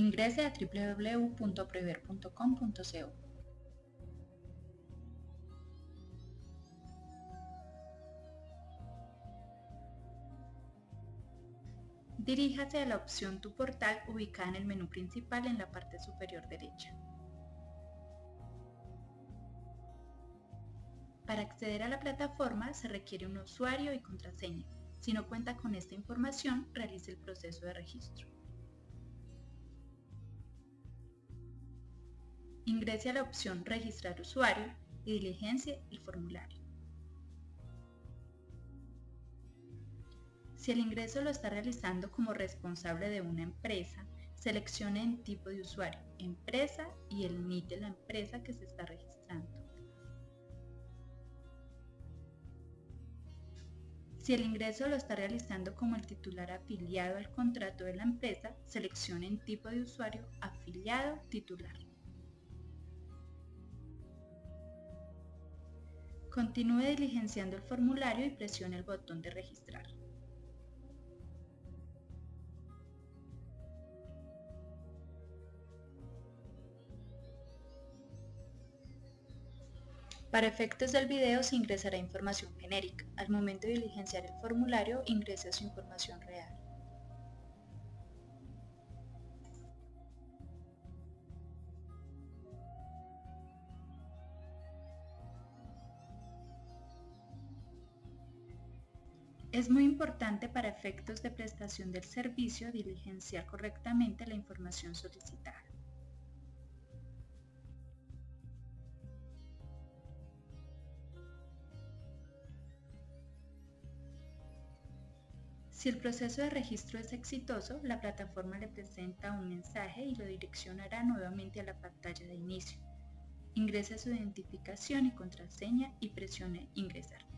Ingrese a www.prever.com.co. Diríjase a la opción Tu portal ubicada en el menú principal en la parte superior derecha. Para acceder a la plataforma se requiere un usuario y contraseña. Si no cuenta con esta información, realice el proceso de registro. Ingrese a la opción Registrar usuario y diligencia el formulario. Si el ingreso lo está realizando como responsable de una empresa, seleccione en tipo de usuario, empresa y el NIT de la empresa que se está registrando. Si el ingreso lo está realizando como el titular afiliado al contrato de la empresa, seleccione en tipo de usuario afiliado titular. Continúe diligenciando el formulario y presione el botón de registrar. Para efectos del video se ingresará información genérica. Al momento de diligenciar el formulario, ingrese su información real. Es muy importante para efectos de prestación del servicio diligenciar correctamente la información solicitada. Si el proceso de registro es exitoso, la plataforma le presenta un mensaje y lo direccionará nuevamente a la pantalla de inicio. Ingrese su identificación y contraseña y presione Ingresar.